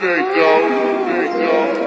でちゃう。